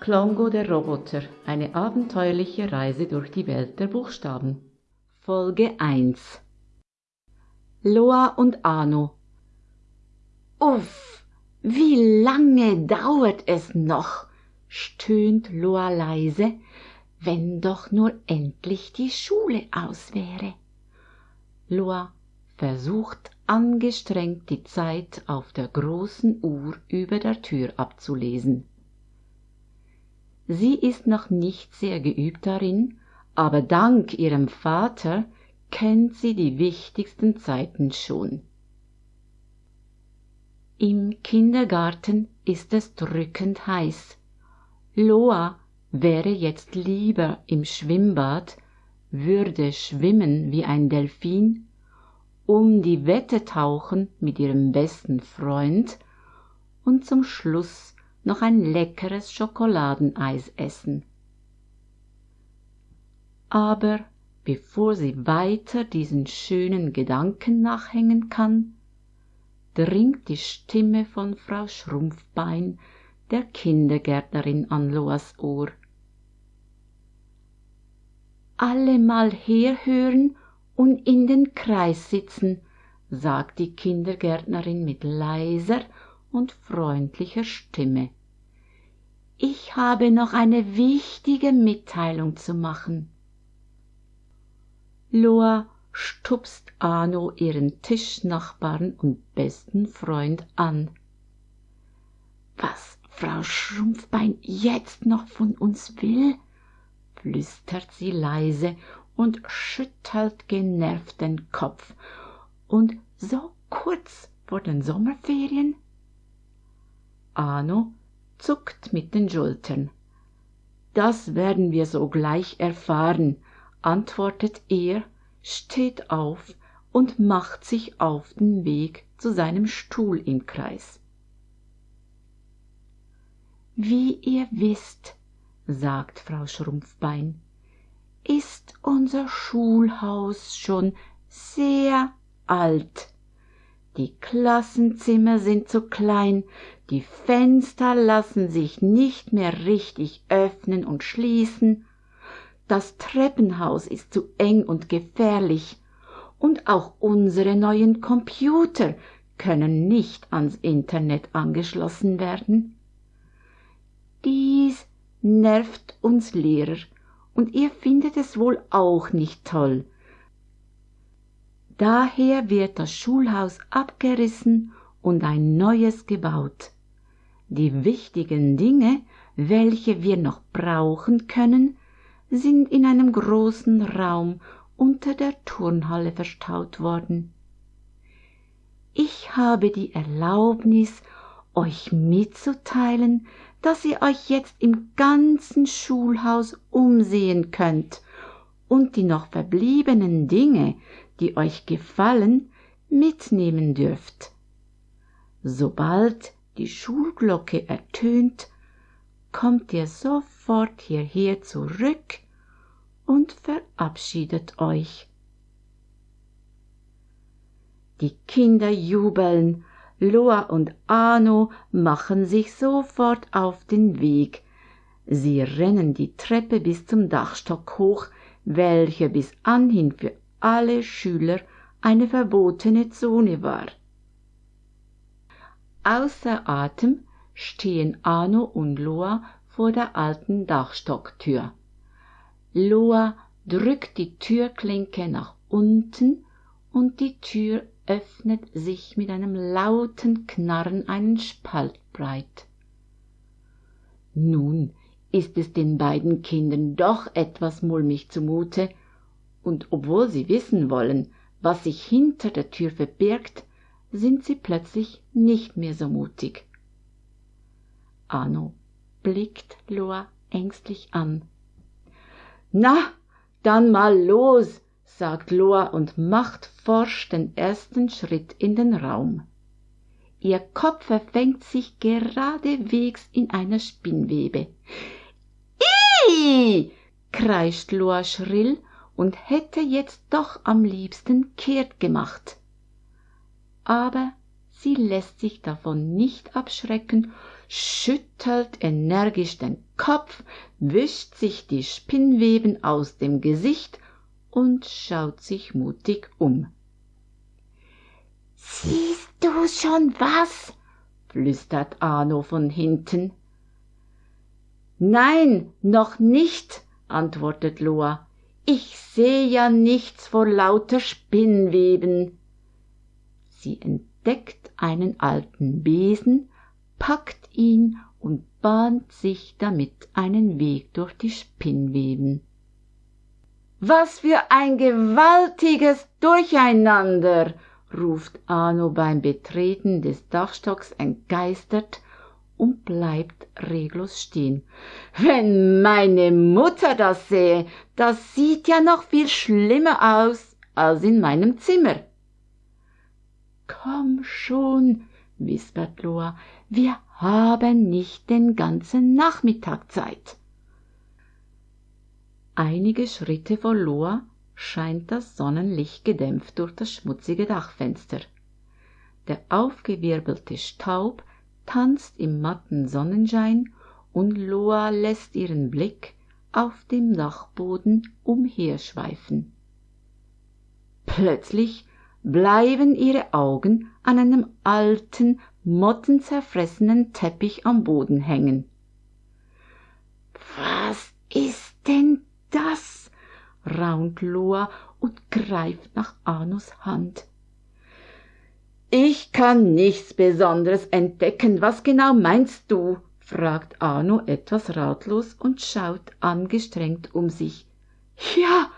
Klongo der Roboter, eine abenteuerliche Reise durch die Welt der Buchstaben. Folge 1 Loa und Arno Uff, wie lange dauert es noch? stöhnt Loa leise, wenn doch nur endlich die Schule aus wäre. Loa versucht angestrengt die Zeit auf der großen Uhr über der Tür abzulesen. Sie ist noch nicht sehr geübt darin, aber dank ihrem Vater kennt sie die wichtigsten Zeiten schon. Im Kindergarten ist es drückend heiß. Loa wäre jetzt lieber im Schwimmbad, würde schwimmen wie ein Delfin, um die Wette tauchen mit ihrem besten Freund und zum Schluss noch ein leckeres Schokoladeneis essen. Aber bevor sie weiter diesen schönen Gedanken nachhängen kann, dringt die Stimme von Frau Schrumpfbein, der Kindergärtnerin, an Loas Ohr. Alle mal herhören und in den Kreis sitzen, sagt die Kindergärtnerin mit leiser und freundlicher Stimme. Ich habe noch eine wichtige Mitteilung zu machen. Loa stupst Arno ihren Tischnachbarn und besten Freund an. Was Frau Schrumpfbein jetzt noch von uns will? flüstert sie leise und schüttelt genervt den Kopf. Und so kurz vor den Sommerferien? Arno zuckt mit den Schultern. Das werden wir sogleich erfahren, antwortet er, steht auf und macht sich auf den Weg zu seinem Stuhl im Kreis. Wie ihr wisst, sagt Frau Schrumpfbein, ist unser Schulhaus schon sehr alt. Die Klassenzimmer sind zu klein, die Fenster lassen sich nicht mehr richtig öffnen und schließen, das Treppenhaus ist zu eng und gefährlich, und auch unsere neuen Computer können nicht ans Internet angeschlossen werden. Dies nervt uns Lehrer, und ihr findet es wohl auch nicht toll. Daher wird das Schulhaus abgerissen und ein neues gebaut. Die wichtigen Dinge, welche wir noch brauchen können, sind in einem großen Raum unter der Turnhalle verstaut worden. Ich habe die Erlaubnis, euch mitzuteilen, dass ihr euch jetzt im ganzen Schulhaus umsehen könnt und die noch verbliebenen Dinge, die euch gefallen, mitnehmen dürft. Sobald die Schulglocke ertönt, kommt ihr sofort hierher zurück und verabschiedet euch. Die Kinder jubeln, Loa und Arno machen sich sofort auf den Weg. Sie rennen die Treppe bis zum Dachstock hoch, welcher bis anhin für alle Schüler eine verbotene Zone war. Außer Atem stehen Arno und Loa vor der alten Dachstocktür. Loa drückt die Türklinke nach unten und die Tür öffnet sich mit einem lauten Knarren einen Spalt breit. Nun ist es den beiden Kindern doch etwas mulmig zumute, und obwohl sie wissen wollen, was sich hinter der Tür verbirgt, sind sie plötzlich nicht mehr so mutig. Arno blickt Loa ängstlich an. Na, dann mal los, sagt Loa und macht forsch den ersten Schritt in den Raum. Ihr Kopf verfängt sich geradewegs in einer Spinnwebe. Ih! kreischt Loa schrill und hätte jetzt doch am liebsten kehrt gemacht aber sie lässt sich davon nicht abschrecken, schüttelt energisch den Kopf, wischt sich die Spinnweben aus dem Gesicht und schaut sich mutig um. Siehst du schon was? flüstert Arno von hinten. Nein, noch nicht, antwortet Loa. Ich seh ja nichts vor lauter Spinnweben. Sie entdeckt einen alten Besen, packt ihn und bahnt sich damit einen Weg durch die Spinnweben. Was für ein gewaltiges Durcheinander, ruft Arno beim Betreten des Dachstocks entgeistert und bleibt reglos stehen. Wenn meine Mutter das sähe, das sieht ja noch viel schlimmer aus als in meinem Zimmer. Komm schon, wispert Loa, wir haben nicht den ganzen Nachmittag Zeit. Einige Schritte vor Loa scheint das Sonnenlicht gedämpft durch das schmutzige Dachfenster. Der aufgewirbelte Staub tanzt im matten Sonnenschein und Loa lässt ihren Blick auf dem Dachboden umherschweifen. Plötzlich bleiben ihre Augen an einem alten, mottenzerfressenen Teppich am Boden hängen. Was ist denn das? raunt Loa und greift nach Anus Hand. Ich kann nichts Besonderes entdecken. Was genau meinst du? fragt Arno etwas ratlos und schaut angestrengt um sich. Ja,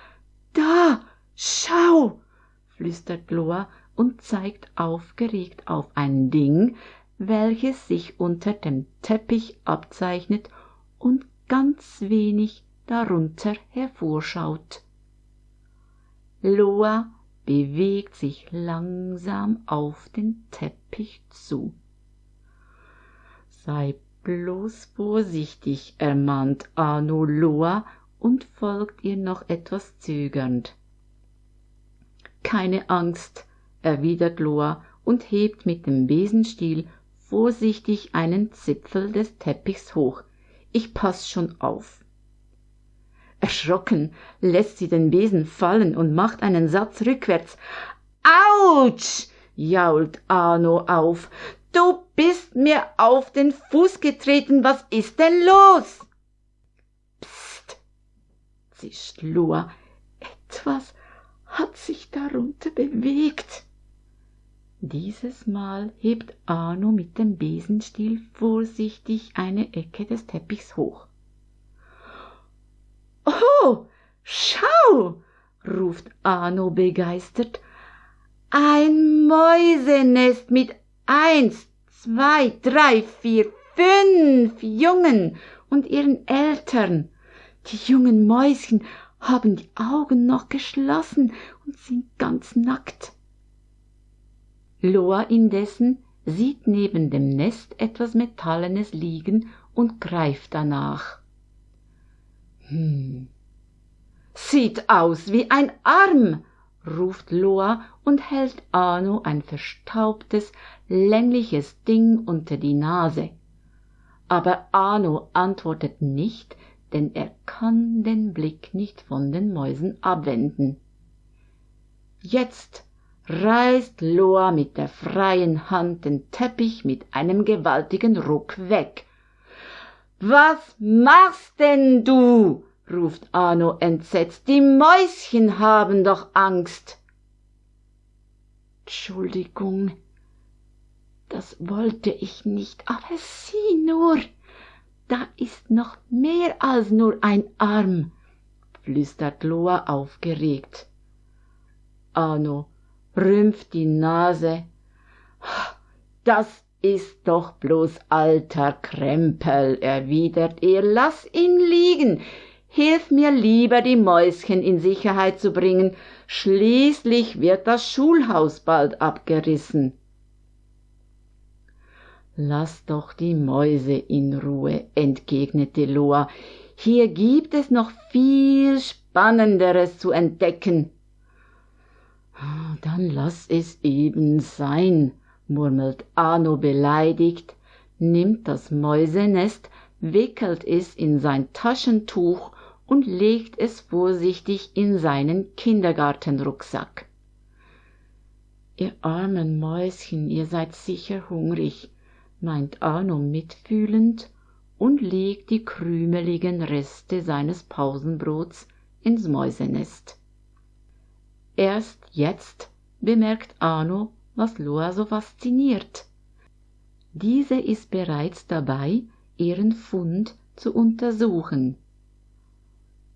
da, schau, flüstert Loa und zeigt aufgeregt auf ein Ding, welches sich unter dem Teppich abzeichnet und ganz wenig darunter hervorschaut. Loa bewegt sich langsam auf den Teppich zu. Sei bloß vorsichtig, ermahnt Arno Loa und folgt ihr noch etwas zögernd. Keine Angst, erwidert Loa und hebt mit dem Besenstiel vorsichtig einen Zipfel des Teppichs hoch. Ich pass schon auf. Erschrocken lässt sie den Besen fallen und macht einen Satz rückwärts. Autsch! jault Arno auf. Du bist mir auf den Fuß getreten. Was ist denn los? Psst, zischt Lua. Etwas hat sich darunter bewegt. Dieses Mal hebt Arno mit dem Besenstiel vorsichtig eine Ecke des Teppichs hoch. Oh, schau, ruft Arno begeistert. Ein Mäusenest mit eins, zwei, drei, vier, fünf Jungen und ihren Eltern. Die jungen Mäuschen haben die Augen noch geschlossen und sind ganz nackt. Loa indessen sieht neben dem Nest etwas Metallenes liegen und greift danach. Hm. Sieht aus wie ein Arm, ruft Loa und hält Arno ein verstaubtes, längliches Ding unter die Nase. Aber Arno antwortet nicht, denn er kann den Blick nicht von den Mäusen abwenden. Jetzt reißt Loa mit der freien Hand den Teppich mit einem gewaltigen Ruck weg was machst denn du? ruft Arno entsetzt. Die Mäuschen haben doch Angst. Entschuldigung, das wollte ich nicht, aber sieh nur, da ist noch mehr als nur ein Arm, flüstert Loa aufgeregt. Arno rümpft die Nase. Das ist doch bloß alter Krempel, erwidert er, lass ihn liegen. Hilf mir lieber, die Mäuschen in Sicherheit zu bringen, schließlich wird das Schulhaus bald abgerissen. Lass doch die Mäuse in Ruhe, entgegnete Loa. Hier gibt es noch viel Spannenderes zu entdecken. Dann lass es eben sein, murmelt Arno beleidigt, nimmt das Mäusenest, wickelt es in sein Taschentuch und legt es vorsichtig in seinen Kindergartenrucksack. Ihr armen Mäuschen, ihr seid sicher hungrig, meint Arno mitfühlend und legt die krümeligen Reste seines Pausenbrots ins Mäusenest. Erst jetzt bemerkt Arno, was Loa so fasziniert. Diese ist bereits dabei, ihren Fund zu untersuchen.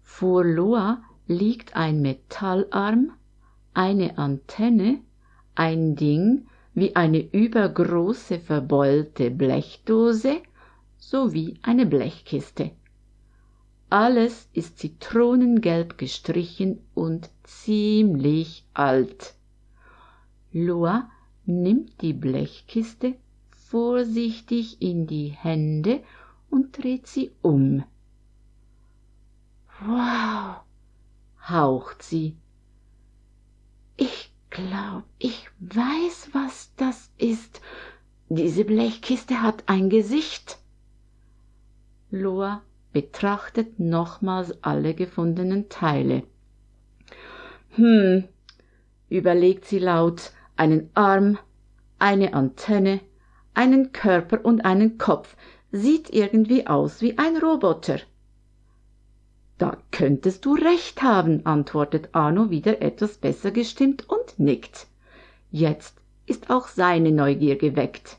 Vor Loa liegt ein Metallarm, eine Antenne, ein Ding wie eine übergroße verbeulte Blechdose sowie eine Blechkiste. Alles ist zitronengelb gestrichen und ziemlich alt. Loa nimmt die Blechkiste vorsichtig in die Hände und dreht sie um. Wow, haucht sie. Ich glaub, ich weiß, was das ist. Diese Blechkiste hat ein Gesicht. Loa betrachtet nochmals alle gefundenen Teile. Hm, überlegt sie laut, einen Arm, eine Antenne, einen Körper und einen Kopf, sieht irgendwie aus wie ein Roboter. Da könntest du recht haben, antwortet Arno wieder etwas besser gestimmt und nickt. Jetzt ist auch seine Neugier geweckt.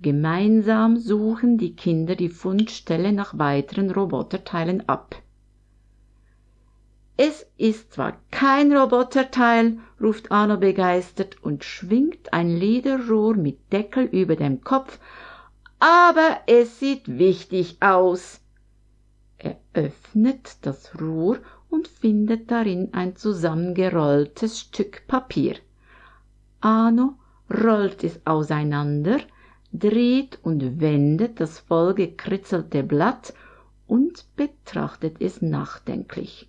Gemeinsam suchen die Kinder die Fundstelle nach weiteren Roboterteilen ab. Es ist zwar kein Roboterteil, ruft Arno begeistert und schwingt ein Lederrohr mit Deckel über dem Kopf, aber es sieht wichtig aus. Er öffnet das Rohr und findet darin ein zusammengerolltes Stück Papier. Arno rollt es auseinander, dreht und wendet das vollgekritzelte Blatt und betrachtet es nachdenklich.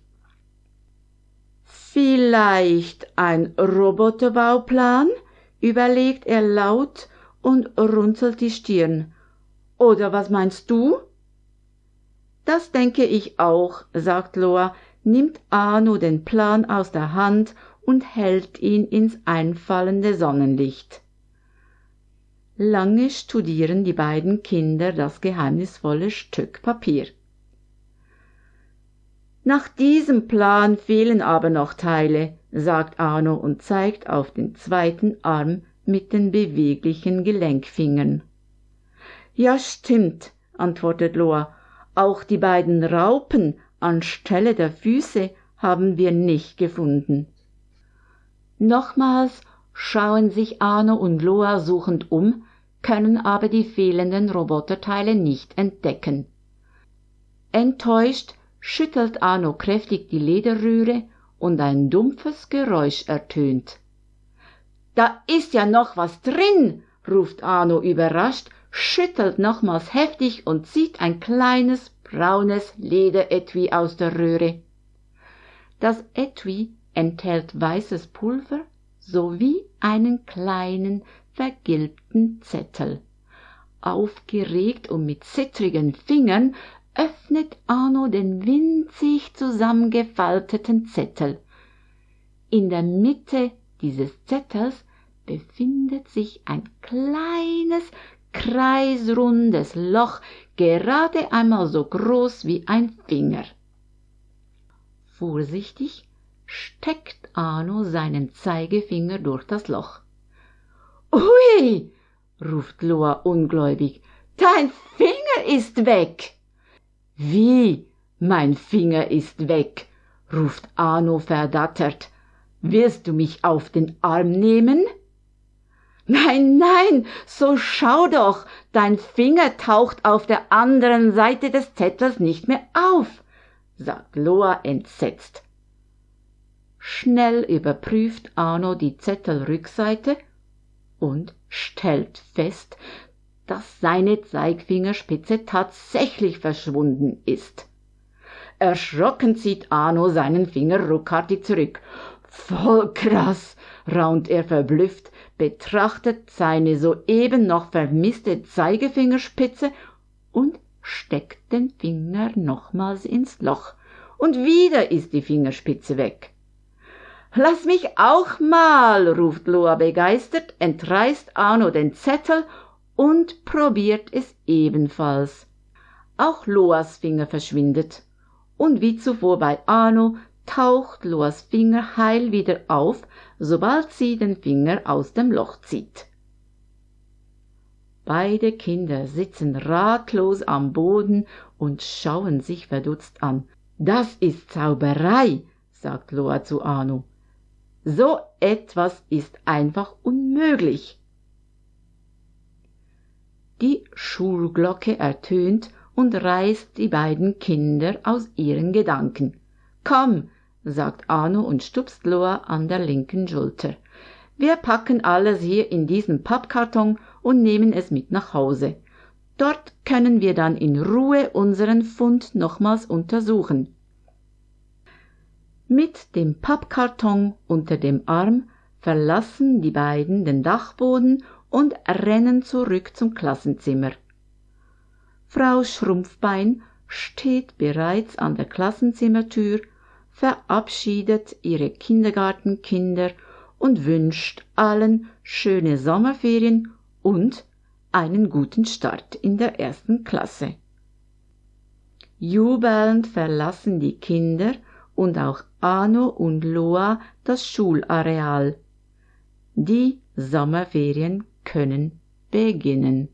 Vielleicht ein Roboterbauplan? überlegt er laut und runzelt die Stirn. Oder was meinst du? Das denke ich auch, sagt Loa, nimmt Arno den Plan aus der Hand und hält ihn ins einfallende Sonnenlicht. Lange studieren die beiden Kinder das geheimnisvolle Stück Papier. Nach diesem Plan fehlen aber noch Teile, sagt Arno und zeigt auf den zweiten Arm mit den beweglichen Gelenkfingern. Ja, stimmt, antwortet Loa, auch die beiden Raupen anstelle der Füße haben wir nicht gefunden. Nochmals schauen sich Arno und Loa suchend um, können aber die fehlenden Roboterteile nicht entdecken. Enttäuscht schüttelt Arno kräftig die Lederrühre und ein dumpfes Geräusch ertönt. Da ist ja noch was drin, ruft Arno überrascht schüttelt nochmals heftig und zieht ein kleines braunes Lederetui aus der Röhre. Das Etui enthält weißes Pulver sowie einen kleinen vergilbten Zettel. Aufgeregt und mit zittrigen Fingern öffnet Arno den winzig zusammengefalteten Zettel. In der Mitte dieses Zettels befindet sich ein kleines, kreisrundes Loch, gerade einmal so groß wie ein Finger. Vorsichtig steckt Arno seinen Zeigefinger durch das Loch. Ui, ruft Loa ungläubig, dein Finger ist weg. Wie, mein Finger ist weg, ruft Arno verdattert. Wirst du mich auf den Arm nehmen? Nein, nein, so schau doch, dein Finger taucht auf der anderen Seite des Zettels nicht mehr auf, sagt Loa entsetzt. Schnell überprüft Arno die Zettelrückseite und stellt fest, dass seine Zeigfingerspitze tatsächlich verschwunden ist. Erschrocken zieht Arno seinen Finger ruckartig zurück. Voll krass, raunt er verblüfft, betrachtet seine soeben noch vermisste Zeigefingerspitze und steckt den Finger nochmals ins Loch. Und wieder ist die Fingerspitze weg. Lass mich auch mal, ruft Loa begeistert, entreißt Arno den Zettel und probiert es ebenfalls. Auch Loas Finger verschwindet. Und wie zuvor bei Arno taucht Loas Finger heil wieder auf, sobald sie den Finger aus dem Loch zieht. Beide Kinder sitzen ratlos am Boden und schauen sich verdutzt an. Das ist Zauberei, sagt Loa zu Anu. So etwas ist einfach unmöglich. Die Schulglocke ertönt und reißt die beiden Kinder aus ihren Gedanken. Komm, sagt Arno und stupst Loa an der linken Schulter. Wir packen alles hier in diesen Pappkarton und nehmen es mit nach Hause. Dort können wir dann in Ruhe unseren Fund nochmals untersuchen. Mit dem Pappkarton unter dem Arm verlassen die beiden den Dachboden und rennen zurück zum Klassenzimmer. Frau Schrumpfbein steht bereits an der Klassenzimmertür verabschiedet ihre Kindergartenkinder und wünscht allen schöne Sommerferien und einen guten Start in der ersten Klasse. Jubelnd verlassen die Kinder und auch Arno und Loa das Schulareal. Die Sommerferien können beginnen.